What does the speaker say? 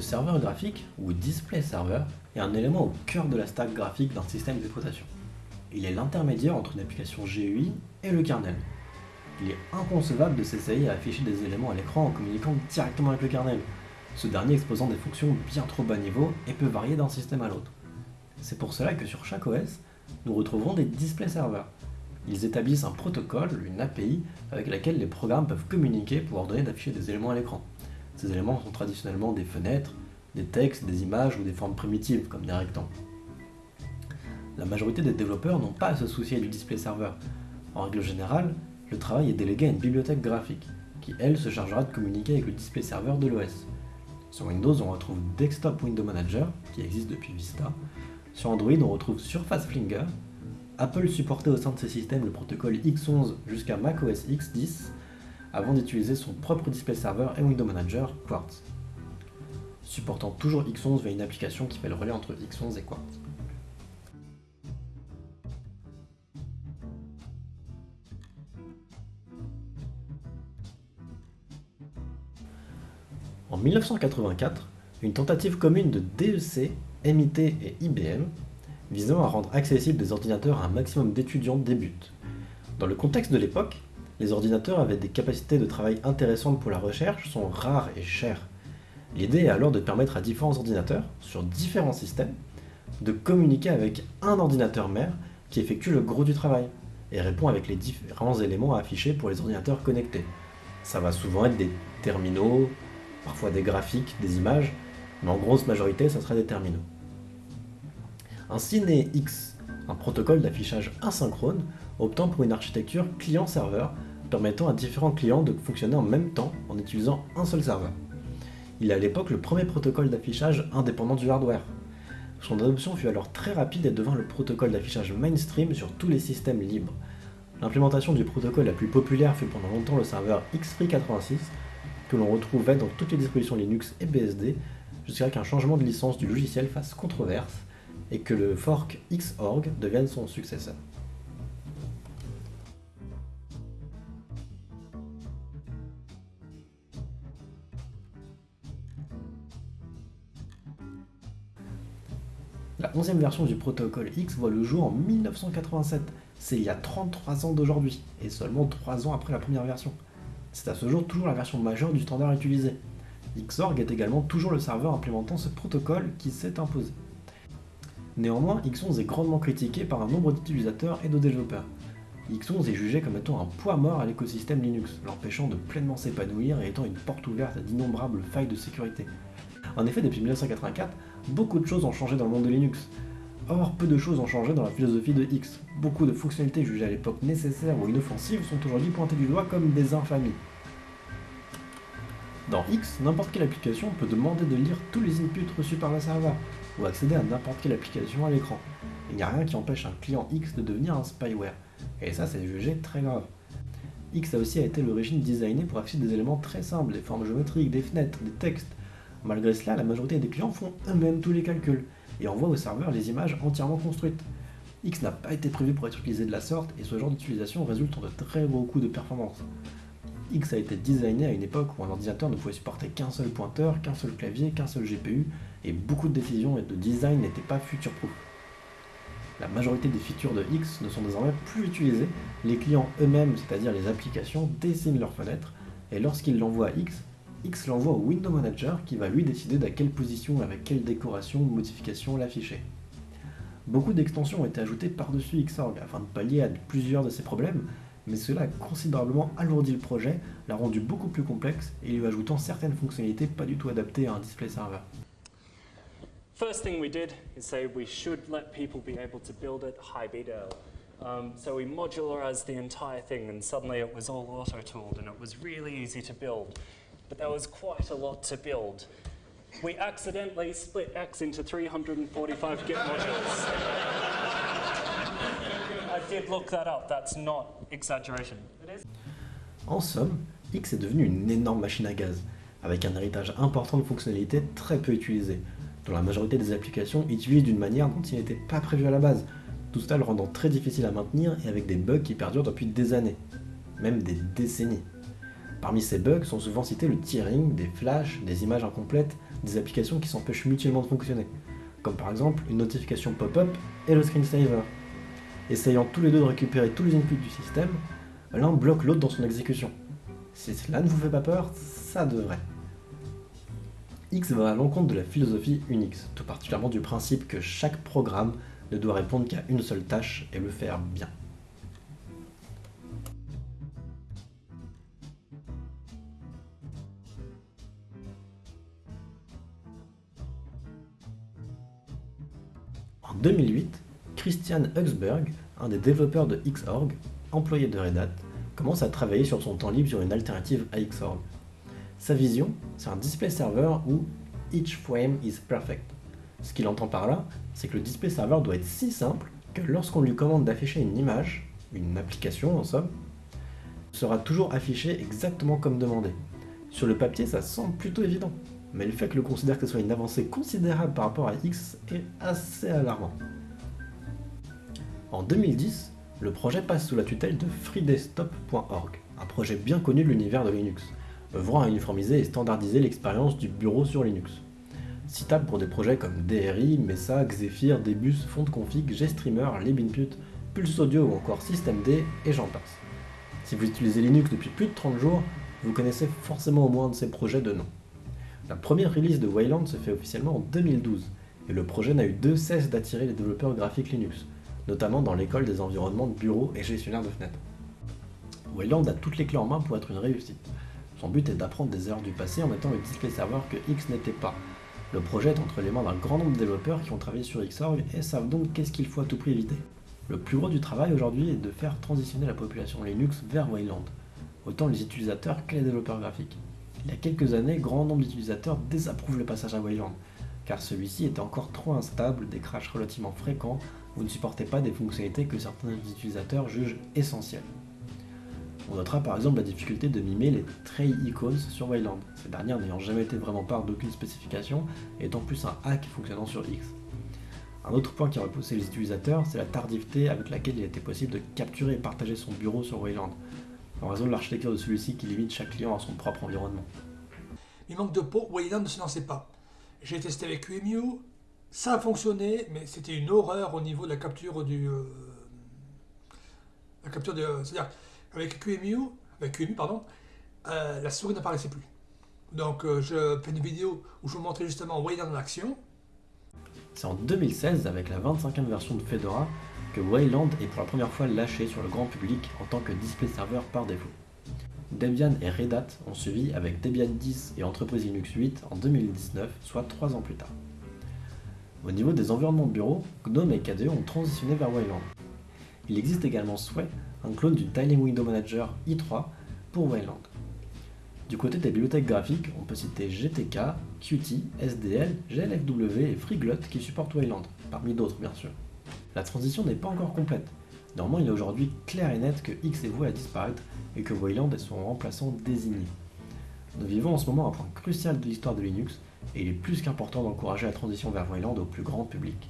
Le serveur graphique, ou display server, est un élément au cœur de la stack graphique d'un système d'exploitation. Il est l'intermédiaire entre une application GUI et le kernel. Il est inconcevable de s'essayer à afficher des éléments à l'écran en communiquant directement avec le kernel, ce dernier exposant des fonctions bien trop bas niveau et peut varier d'un système à l'autre. C'est pour cela que sur chaque OS, nous retrouverons des display servers. Ils établissent un protocole, une API, avec laquelle les programmes peuvent communiquer pour ordonner d'afficher des éléments à l'écran. Ces éléments sont traditionnellement des fenêtres, des textes, des images ou des formes primitives, comme des rectangles. La majorité des développeurs n'ont pas à se soucier du display server. En règle générale, le travail est délégué à une bibliothèque graphique, qui elle se chargera de communiquer avec le display server de l'OS. Sur Windows, on retrouve Desktop Window Manager, qui existe depuis Vista. Sur Android, on retrouve Surface Flinger. Apple supportait au sein de ses systèmes le protocole X11 jusqu'à macOS X10, avant d'utiliser son propre display server et Window Manager, Quartz. Supportant toujours X11 via une application qui fait le relais entre X11 et Quartz. En 1984, une tentative commune de DEC, MIT et IBM visant à rendre accessibles des ordinateurs à un maximum d'étudiants débute. Dans le contexte de l'époque, les ordinateurs avaient des capacités de travail intéressantes pour la recherche, sont rares et chers. L'idée est alors de permettre à différents ordinateurs, sur différents systèmes, de communiquer avec un ordinateur mère qui effectue le gros du travail et répond avec les différents éléments à afficher pour les ordinateurs connectés. Ça va souvent être des terminaux, parfois des graphiques, des images, mais en grosse majorité, ça sera des terminaux. Ainsi naît X, un protocole d'affichage asynchrone optant pour une architecture client-serveur permettant à différents clients de fonctionner en même temps en utilisant un seul serveur. Il est à l'époque le premier protocole d'affichage indépendant du hardware. Son adoption fut alors très rapide et devint le protocole d'affichage mainstream sur tous les systèmes libres. L'implémentation du protocole la plus populaire fut pendant longtemps le serveur XFree86, que l'on retrouvait dans toutes les dispositions Linux et BSD, jusqu'à qu'un changement de licence du logiciel fasse controverse et que le fork Xorg devienne son successeur. La 11e version du protocole X voit le jour en 1987, c'est il y a 33 ans d'aujourd'hui, et seulement 3 ans après la première version. C'est à ce jour toujours la version majeure du standard utilisé. Xorg est également toujours le serveur implémentant ce protocole qui s'est imposé. Néanmoins, X11 est grandement critiqué par un nombre d'utilisateurs et de développeurs. X11 est jugé comme étant un poids mort à l'écosystème Linux, l'empêchant de pleinement s'épanouir et étant une porte ouverte à d'innombrables failles de sécurité. En effet, depuis 1984, beaucoup de choses ont changé dans le monde de Linux. Or, peu de choses ont changé dans la philosophie de X. Beaucoup de fonctionnalités jugées à l'époque nécessaires ou inoffensives sont aujourd'hui pointées du doigt comme des infamies. Dans X, n'importe quelle application peut demander de lire tous les inputs reçus par le serveur, ou accéder à n'importe quelle application à l'écran. Il n'y a rien qui empêche un client X de devenir un spyware, et ça c'est jugé très grave. X a aussi été l'origine designée pour afficher des éléments très simples, des formes géométriques, des fenêtres, des textes. Malgré cela, la majorité des clients font eux-mêmes tous les calculs, et envoient au serveur les images entièrement construites. X n'a pas été prévu pour être utilisé de la sorte, et ce genre d'utilisation résulte en de très gros coûts de performance. X a été designé à une époque où un ordinateur ne pouvait supporter qu'un seul pointeur, qu'un seul clavier, qu'un seul GPU, et beaucoup de décisions et de design n'étaient pas future-proof. La majorité des features de X ne sont désormais plus utilisées, les clients eux-mêmes, c'est-à-dire les applications, dessinent leurs fenêtres, et lorsqu'ils l'envoient à X, X l'envoie au Window Manager qui va lui décider d'à quelle position, avec quelle décoration ou modification l'afficher. Beaucoup d'extensions ont été ajoutées par-dessus Xorg afin de pallier à plusieurs de ces problèmes, mais cela a considérablement alourdi le projet, l'a rendu beaucoup plus complexe et lui ajoutant certaines fonctionnalités pas du tout adaptées à un display serveur. First thing we did is say we should let people be able to build it high BDL. Um, so we modularized the entire thing and suddenly it was all auto-tooled and it was really easy to build. But was quite a lot to build. We accidentally split X into 345 Git modules. I did look that up, that's not exaggeration. En somme, X est devenu une énorme machine à gaz, avec un héritage important de fonctionnalités très peu utilisées, dont la majorité des applications utilisent d'une manière dont il n'était pas prévu à la base, tout cela le rendant très difficile à maintenir et avec des bugs qui perdurent depuis des années, même des décennies. Parmi ces bugs sont souvent cités le tearing, des flashs, des images incomplètes, des applications qui s'empêchent mutuellement de fonctionner, comme par exemple une notification pop-up et le screensaver. Essayant tous les deux de récupérer tous les inputs du système, l'un bloque l'autre dans son exécution. Si cela ne vous fait pas peur, ça devrait. X va à l'encontre de la philosophie Unix, tout particulièrement du principe que chaque programme ne doit répondre qu'à une seule tâche et le faire bien. En 2008, Christian Huxberg, un des développeurs de Xorg, employé de Red Hat, commence à travailler sur son temps libre sur une alternative à Xorg. Sa vision, c'est un display server où each frame is perfect. Ce qu'il entend par là, c'est que le display server doit être si simple que lorsqu'on lui commande d'afficher une image, une application en somme, sera toujours affiché exactement comme demandé. Sur le papier, ça semble plutôt évident, mais le fait que le considère que ce soit une avancée considérable par rapport à X est assez alarmant. En 2010, le projet passe sous la tutelle de freedesktop.org, un projet bien connu de l'univers de Linux, œuvrant à uniformiser et standardiser l'expérience du bureau sur Linux. Citable pour des projets comme DRI, Mesa, Xephir, Debus, FontConfig, GStreamer, libinput, Pulse Audio ou encore systemd et j'en passe. Si vous utilisez Linux depuis plus de 30 jours, vous connaissez forcément au moins de ces projets de nom. La première release de Wayland se fait officiellement en 2012, et le projet n'a eu de cesse d'attirer les développeurs graphiques Linux, notamment dans l'école des environnements de bureaux et gestionnaires de fenêtres. Wayland a toutes les clés en main pour être une réussite. Son but est d'apprendre des erreurs du passé en mettant le display serveur que X n'était pas. Le projet est entre les mains d'un grand nombre de développeurs qui ont travaillé sur Xorg et savent donc qu'est-ce qu'il faut à tout prix éviter. Le plus gros du travail aujourd'hui est de faire transitionner la population Linux vers Wayland, autant les utilisateurs que les développeurs graphiques. Il y a quelques années, grand nombre d'utilisateurs désapprouvent le passage à Wayland, car celui-ci était encore trop instable, des crashs relativement fréquents ou ne supportait pas des fonctionnalités que certains utilisateurs jugent essentielles. On notera par exemple la difficulté de mimer les tray icons sur Wayland, ces dernières n'ayant jamais été vraiment part d'aucune spécification étant plus un hack fonctionnant sur X. Un autre point qui a repoussé les utilisateurs, c'est la tardivité avec laquelle il était possible de capturer et partager son bureau sur Wayland, en raison de l'architecture de celui-ci qui limite chaque client à son propre environnement. Il manque de peau, Wayland ne se lançait pas. J'ai testé avec QEMU, ça a fonctionné, mais c'était une horreur au niveau de la capture du. Euh, la capture de. C'est-à-dire, avec QEMU, avec QEMU, pardon, euh, la souris n'apparaissait plus. Donc, euh, je fais une vidéo où je vous montrais justement Wayland en action. C'est en 2016, avec la 25e version de Fedora, que Wayland est pour la première fois lâché sur le grand public en tant que display serveur par défaut. Debian et Red Hat ont suivi avec Debian 10 et Entreprise Linux 8 en 2019, soit 3 ans plus tard. Au niveau des environnements de bureau, GNOME et KDE ont transitionné vers Wayland. Il existe également Sway, un clone du Tiling Window Manager i3 pour Wayland. Du côté des bibliothèques graphiques, on peut citer GTK, Qt, SDL, GLFW et FreeGlut qui supportent Wayland, parmi d'autres bien sûr. La transition n'est pas encore complète. Néanmoins, il est aujourd'hui clair et net que X est voué à disparaître et que Wayland est son remplaçant désigné. Nous vivons en ce moment un point crucial de l'histoire de Linux et il est plus qu'important d'encourager la transition vers Wayland au plus grand public.